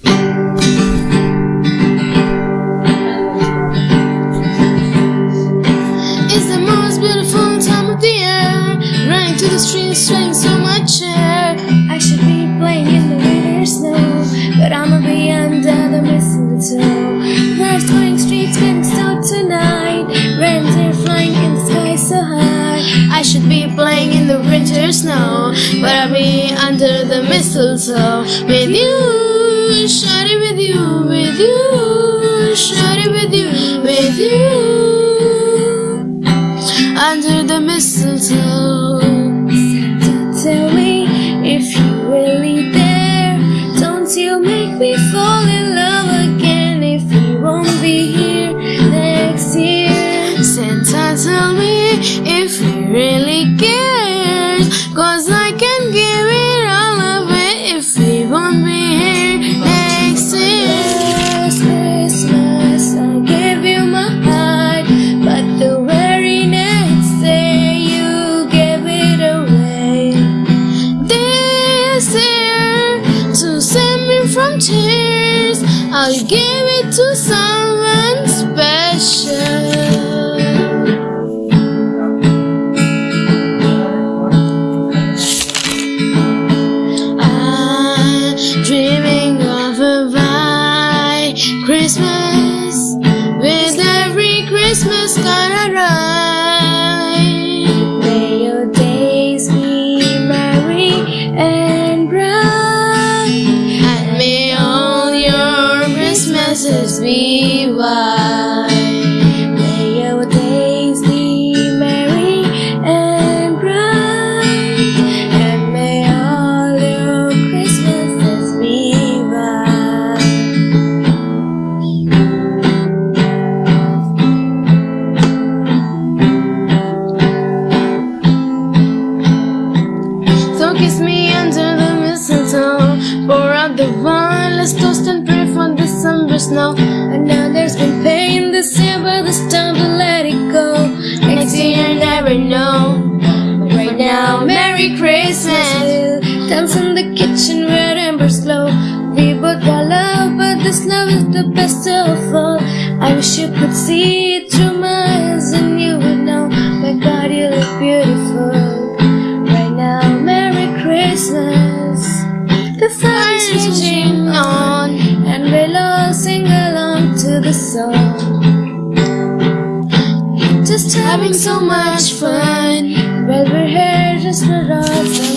It's the most beautiful time of the year. Running to the streets, swaying so much air. I should be playing in the winter snow, but I'ma be under the mistletoe. There's going streets getting snow tonight. Are flying in the sky so high. I should be playing in the winter snow, but I'll be under the mistletoe with you, you, with you, shawty with you, with you, under the mistletoe. Tell me if you're really there. Don't you make me fall in love again if you won't be here next year. Santa, tell me if he really cares, tears, I'll give it to someone special. I'm dreaming of a white Christmas with every Christmas card Christmases be snow. I know there's been pain this year, but this time to let it go. Next year, you never know. Right now, Merry Christmas. We'll dance in the kitchen where embers glow. We both got love, but this love is the best of all. I wish you could see it through my eyes and you would know. My God, you look beautiful. Right now, Merry Christmas. The fire is raging the song. Just having so much fun. Well, we're here just for us